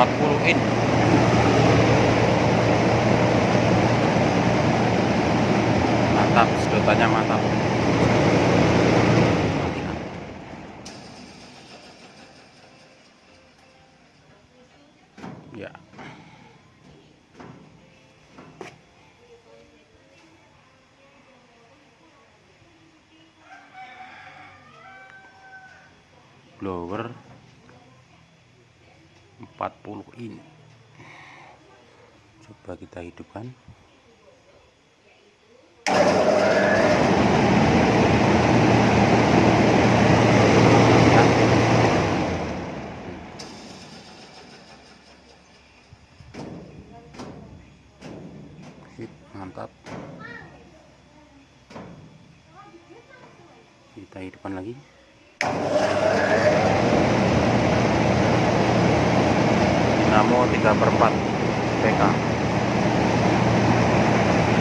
40 in mantap sedotannya mantap. Ya. Blower 40 in coba kita hidupkan. Mantap. Kita hidupkan lagi dinamo 3 per 4 PK